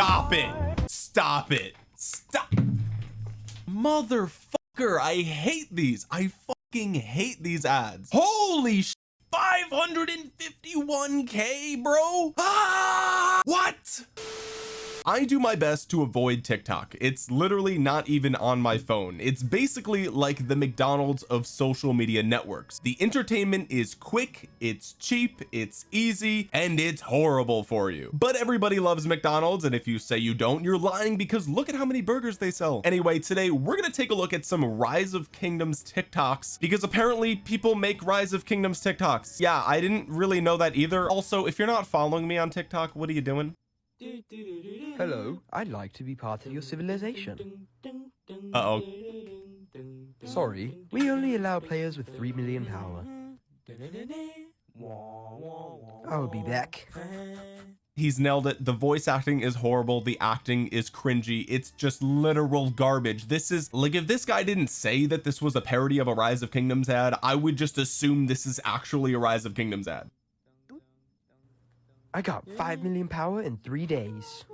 stop it. Stop it. Stop. Motherfucker I hate these. I fucking hate these ads. Holy 551k bro. Ah, what I do my best to avoid TikTok. It's literally not even on my phone. It's basically like the McDonald's of social media networks. The entertainment is quick it's cheap it's easy and it's horrible for you. But everybody loves McDonald's and if you say you don't you're lying because look at how many burgers they sell. Anyway today we're going to take a look at some rise of kingdoms TikToks because apparently people make rise of kingdoms TikToks. Yeah I didn't really know that either. Also if you're not following me on TikTok what are you doing Hello, I'd like to be part of your civilization. uh-oh. Sorry, we only allow players with 3 million power. I'll be back. he's nailed it. The voice acting is horrible. The acting is cringy. It's just literal garbage. This is like if this guy didn't say that this was a parody of a rise of kingdoms ad I would just assume this is actually a rise of kingdoms ad I got 5 million power in 3 days.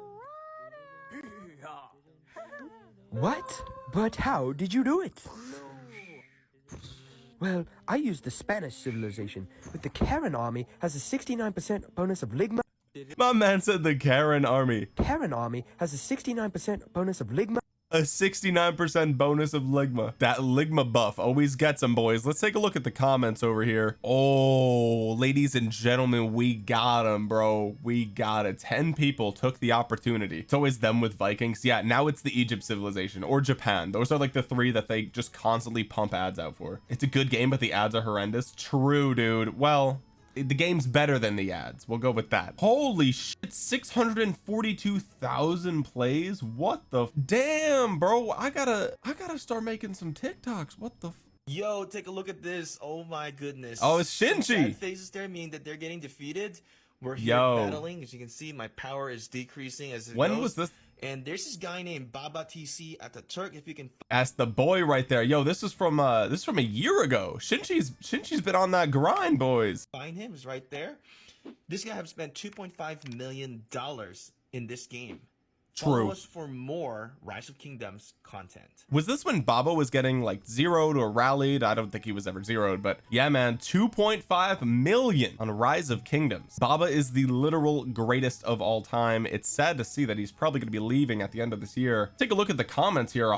What? But how did you do it? Well, I used the Spanish civilization, but the Karen army has a 69% bonus of Ligma. my man said the Karen army Karen army has a 69% bonus of Ligma. A 69% bonus of ligma. That ligma buff always gets them boys. Let's take a look at the comments over here. Oh ladies and gentlemen we got them bro. We got it. 10 people took the opportunity. It's always them with Vikings. Yeah now it's the Egypt civilization or Japan. Those are like the three that they just constantly pump ads out for. It's a good game but the ads are horrendous. True dude. Well the game's better than the ads we'll go with that holy shit 642,000 plays what the damn bro I gotta I gotta start making some TikToks what the Yo, take a look at this. Oh my goodness. Oh, it's Shinji. faces there mean that they're getting defeated. We're here Yo. battling. As you can see, my power is decreasing as it when goes. was this And there's this guy named Baba TC at the Turk. If you can ask the boy right there yo this is from uh this is from a year ago Shinji's Shinji's been on that grind boys find him, is right there. This guy have spent 2.5 million dollars in this game. True. Follow us for more Rise of Kingdoms content. was this when Baba was getting like zeroed or rallied? I don't think he was ever zeroed but yeah man 2.5 million on Rise of Kingdoms. Baba is the literal greatest of all time. It's sad to see that he's probably going to be leaving at the end of this year. Take a look at the comments here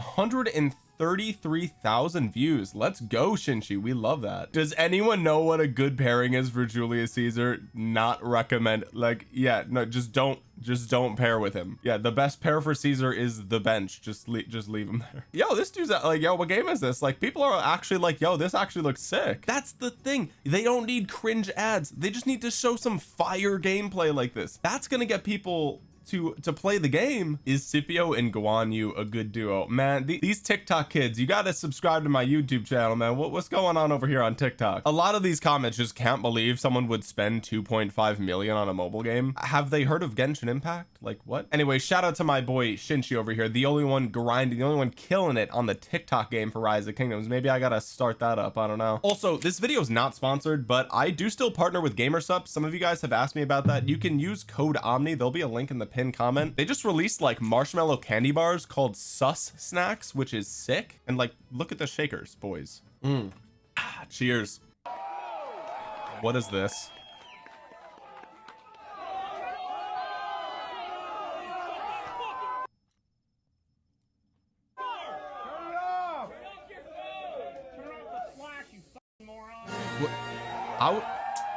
133,000 views. Let's go Shinji we love that. Does anyone know what a good pairing is for Julius Caesar? Not recommend like yeah no just don't just don't pair with him. Yeah the best pair for Caesar is the bench. Just leave just leave him there. Yo this dude's uh, like yo what game is this? Like people are actually like yo this actually looks sick. That's the thing. They don't need cringe ads. They just need to show some fire gameplay like this. That's gonna get people to to play the game is Scipio and Guan Yu a good duo. Man the, these TikTok kids you got to subscribe to my YouTube channel man. What, what's going on over here on TikTok? A lot of these comments just can't believe someone would spend 2.5 million on a mobile game. Have they heard of Genshin Impact? Like what? Anyway shout out to my boy Shinchi over here the only one grinding the only one killing it on the TikTok game for Rise of Kingdoms. Maybe I gotta start that up I don't know. Also this video is not sponsored but I do still partner with Gamersup some of you guys have asked me about that. You can use code Omni. There'll be a link in the pin comment. They just released like marshmallow candy bars called sus snacks which is sick. And like look at the shakers boys. Mm. Ah, cheers. What is this? I w-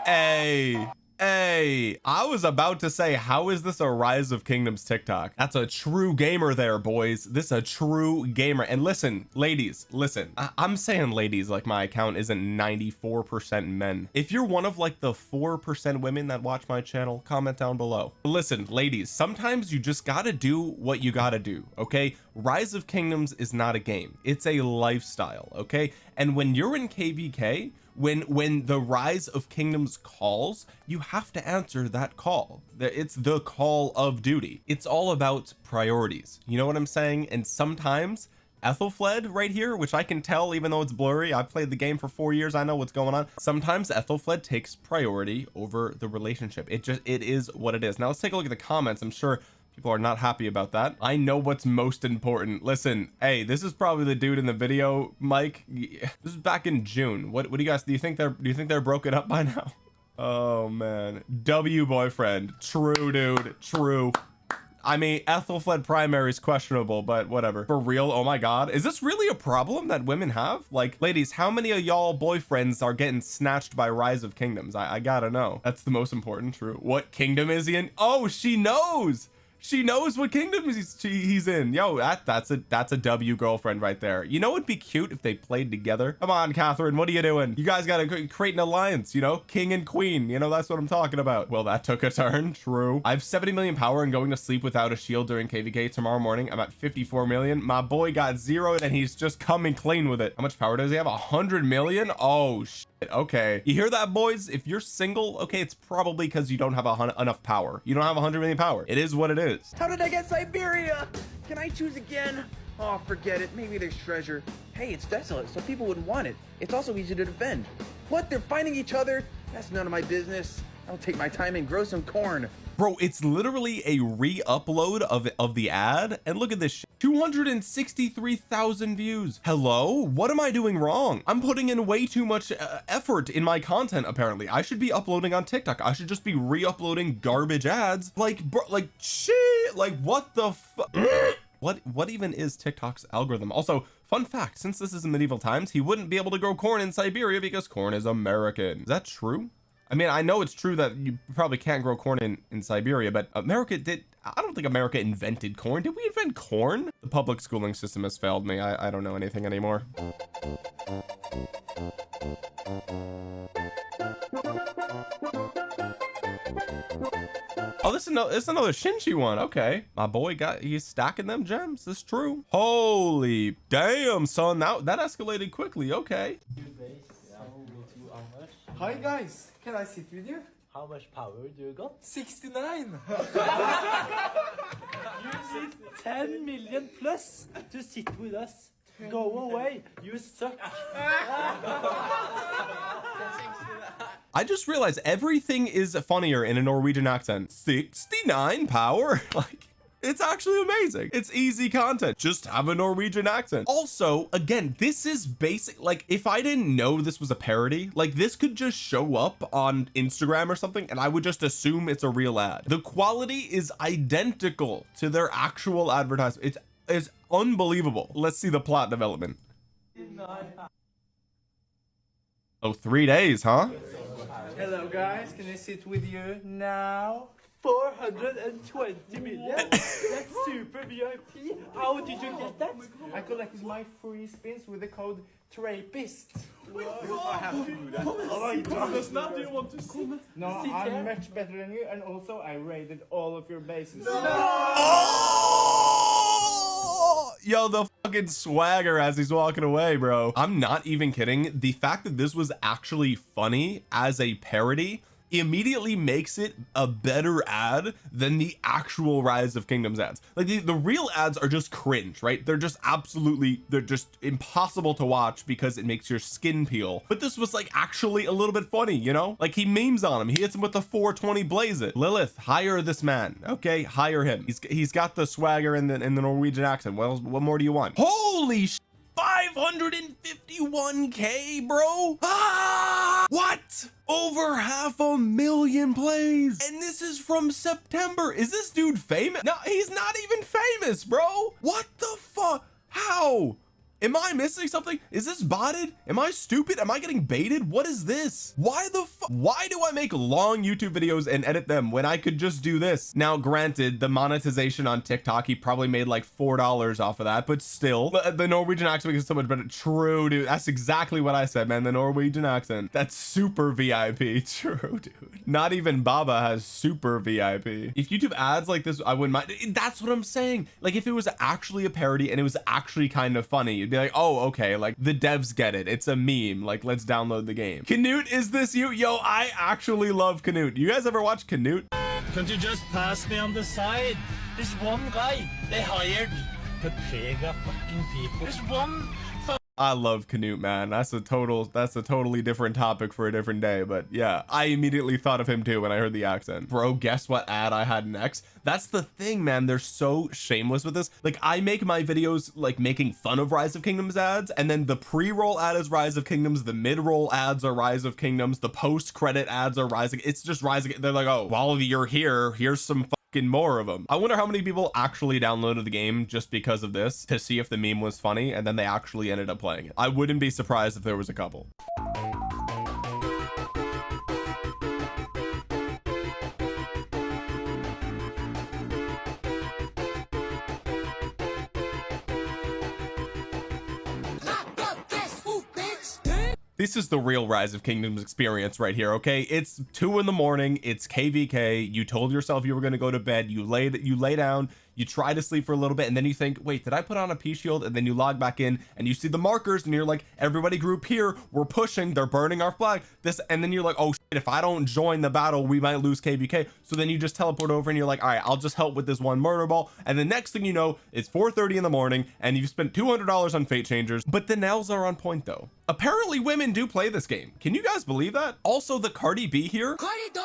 hey hey I was about to say how is this a rise of kingdoms TikTok? That's a true gamer there boys. This is a true gamer. And listen ladies listen. I- I'm saying ladies like my account isn't 94% men. If you're one of like the 4% women that watch my channel comment down below. Listen ladies sometimes you just gotta do what you gotta do okay? Rise of kingdoms is not a game. It's a lifestyle okay? And when you're in kvk when when the rise of kingdoms calls you have to answer that call. It's the call of duty. It's all about priorities. You know what I'm saying? And sometimes Aethelflaed right here which I can tell even though it's blurry I've played the game for four years I know what's going on. Sometimes Aethelflaed takes priority over the relationship. It just it is what it is. Now let's take a look at the comments. I'm sure People are not happy about that. I know what's most important. Listen, hey, this is probably the dude in the video, Mike. This is back in June. What what do you guys do you think they're do you think they're broken up by now? Oh man. W boyfriend. True, dude. True. I mean, Aethelflaed primary is questionable, but whatever. For real, oh my god. Is this really a problem that women have? Like, ladies, how many of y'all boyfriends are getting snatched by Rise of Kingdoms? I, I gotta know. That's the most important, true. What kingdom is he in? Oh, she knows! She knows what kingdom he's, he's in. Yo, that that's a that's a W girlfriend right there. You know it'd be cute if they played together. Come on, Catherine, what are you doing? You guys gotta create an alliance, you know? King and queen, you know, that's what I'm talking about. Well, that took a turn, true. I have 70 million power and going to sleep without a shield during KVK tomorrow morning. I'm at 54 million. My boy got zero and he's just coming clean with it. How much power does he have? 100 million? Oh, okay. You hear that boys? If you're single okay it's probably because you don't have a enough power. You don't have 100 million power. It is what it is. How did i get siberia? Can i choose again? Oh forget it. Maybe there's treasure. Hey it's desolate so people wouldn't want it. It's also easy to defend. What? They're fighting each other? That's none of my business. I'll take my time and grow some corn bro it's literally a re-upload of of the ad and look at this 263,000 views. Hello? What am I doing wrong? I'm putting in way too much uh, effort in my content apparently. I should be uploading on TikTok. I should just be re-uploading garbage ads. Like bro like shit! Like what the what what even is TikTok's algorithm? Also fun fact since this is medieval times he wouldn't be able to grow corn in Siberia because corn is American. Is that true I mean I know it's true that you probably can't grow corn in in Siberia but America did I don't think America invented corn did we invent corn the public schooling system has failed me I, I don't know anything anymore Oh, this is another, this is another Shinji one. Okay. My boy got, he's stacking them gems. This true. Holy damn, son. That, that escalated quickly. Okay. Hi, guys. Can I sit with you? How much power do you got? 69! you need 10 million plus to sit with us. Go away, you suck. I just realized everything is funnier in a Norwegian accent. 69 power? like it's actually amazing. It's easy content. Just have a Norwegian accent. Also again this is basic like if I didn't know this was a parody like this could just show up on Instagram or something and I would just assume it's a real ad. The quality is identical to their actual advertisement. It's it's unbelievable. Let's see the plot development. Oh three days huh? Hello guys. Can I sit with you now? 420 million? That's super VIP. How did you get that? I collected my free spins with the code TRAPIST. I have to do that. Oh, does not do you want to see? No, I'm much better than you, and also I raided all of your bases. No! Oh! Yo, the fucking swagger as he's walking away, bro. I'm not even kidding. The fact that this was actually funny as a parody immediately makes it a better ad than the actual rise of kingdoms ads. Like the, the real ads are just cringe right? They're just absolutely they're just impossible to watch because it makes your skin peel. But this was like actually a little bit funny you know? Like he memes on him. He hits him with the 420 blaze it. Lilith hire this man. Okay hire him. He's he's got the swagger in the in the Norwegian accent. Well what more do you want? Holy 551k bro. Ah, over half a million plays. And this is from September. Is this dude famous? No he's not even famous bro. What the fuck how am I missing something? Is this botted? Am I stupid? Am I getting baited? What is this? Why the why do I make long YouTube videos and edit them when I could just do this? Now granted the monetization on TikTok he probably made like four dollars off of that but still. The, uh, the Norwegian accent is so much better. True dude. That's exactly what I said man. The Norwegian accent. That's super VIP true dude. Not even Baba has super VIP if YouTube ads like this I wouldn't mind. That's what I'm saying. Like if it was actually a parody and it was actually kind of funny be like oh okay like the devs get it. It's a meme. Like let's download the game. Canute is this you? Yo I actually love Canute. You guys ever watch Canute? Can't you just pass me on the side? This one guy they hired to plague fucking people. There's one I love Canute, man. That's a total, that's a totally different topic for a different day. But yeah, I immediately thought of him too when I heard the accent. Bro, guess what ad I had next? That's the thing, man. They're so shameless with this. Like I make my videos like making fun of Rise of Kingdoms ads, and then the pre-roll ad is Rise of Kingdoms, the mid-roll ads are Rise of Kingdoms, the post-credit ads are Rising. It's just Rising. They're like, oh, while you're here, here's some fucking more of them. I wonder how many people actually downloaded the game just because of this to see if the meme was funny, and then they actually ended up playing it. I wouldn't be surprised if there was a couple. This is the real rise of kingdoms experience right here okay? It's two in the morning it's kvk you told yourself you were going to go to bed you lay you lay down you try to sleep for a little bit and then you think wait did I put on a P shield? And then you log back in and you see the markers and you're like everybody group here we're pushing they're burning our flag. This and then you're like oh shit, if I don't join the battle we might lose kvk so then you just teleport over and you're like all right I'll just help with this one murder ball. And the next thing you know it's 4:30 in the morning and you've spent $200 on fate changers. But the nails are on point though. Apparently women do play this game. Can you guys believe that? Also the Cardi B here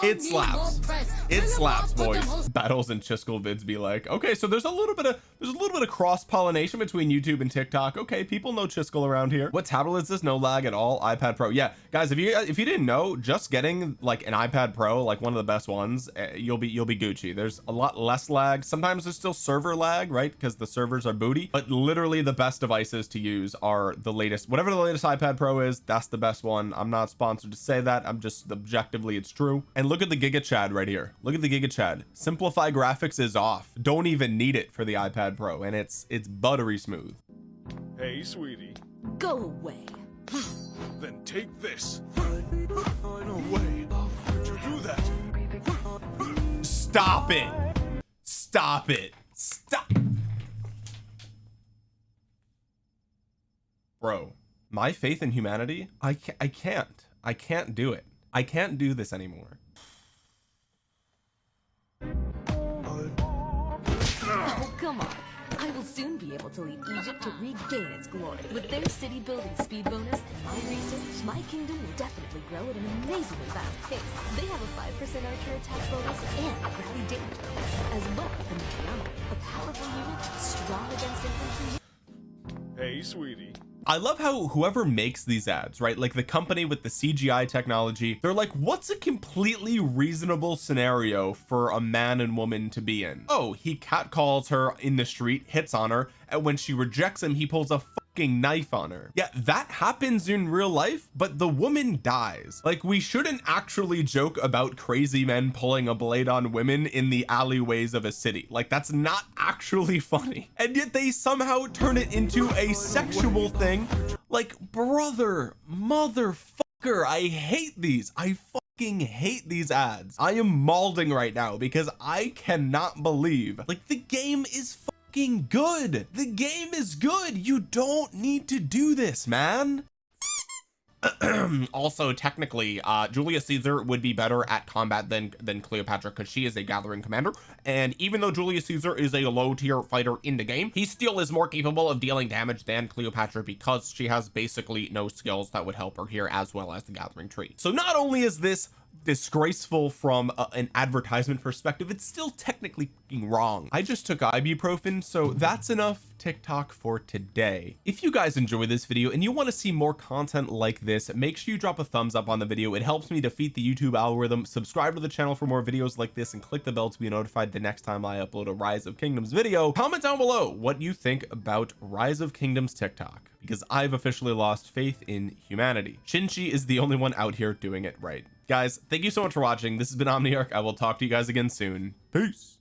it slaps it slaps boys battles and Chiskel vids be like okay so there's a little bit of there's a little bit of cross pollination between YouTube and TikTok. Okay people know Chiskel around here. What tablet is this? No lag at all. iPad Pro. Yeah guys if you if you didn't know just getting like an iPad Pro like one of the best ones eh, you'll be you'll be Gucci. There's a lot less lag. Sometimes there's still server lag right? Because the servers are booty. But literally the best devices to use are the latest whatever the latest iPad Pro is that's the best one. I'm not sponsored to say that. I'm just objectively it's true. And look at the Giga Chad right here look at the Giga Chad simplify graphics is off don't even need it for the iPad Pro and it's it's buttery smooth Hey, sweetie. Go away. Then take this. No way. Could you do that? stop it stop it stop bro my faith in humanity I can't I can't I can't do it I can't do this anymore able to lead Egypt to regain its glory. With their city building speed bonus and my research, my kingdom will definitely grow at an amazingly fast pace. They have a 5% archer attack bonus and a rally damage bonus, as well as the Michiano, a powerful unit strong against infantry Hey, sweetie. I love how whoever makes these ads right like the company with the CGI technology they're like what's a completely reasonable scenario for a man and woman to be in? Oh he catcalls her in the street hits on her and when she rejects him he pulls a fucking knife on her. Yeah that happens in real life but the woman dies. Like we shouldn't actually joke about crazy men pulling a blade on women in the alleyways of a city. Like that's not actually funny. And yet they somehow turn it into a sexual thing. Like brother motherfucker I hate these. I fucking hate these ads. I am mauling right now because I cannot believe like the game is fucking good. The game is good. You don't need to do this man. Also technically uh Julius Caesar would be better at combat than than Cleopatra because she is a gathering commander. And even though Julius Caesar is a low tier fighter in the game he still is more capable of dealing damage than Cleopatra because she has basically no skills that would help her here as well as the gathering tree. So not only is this disgraceful from a, an advertisement perspective it's still technically wrong. I just took ibuprofen so that's enough TikTok for today. If you guys enjoy this video and you want to see more content like this make sure you drop a thumbs up on the video. It helps me defeat the YouTube algorithm. Subscribe to the channel for more videos like this and click the bell to be notified the next time I upload a rise of kingdoms video. Comment down below what you think about rise of kingdoms TikTok because I've officially lost faith in humanity. Shinchi is the only one out here doing it right guys thank you so much for watching. This has been Omniarch. I will talk to you guys again soon. Peace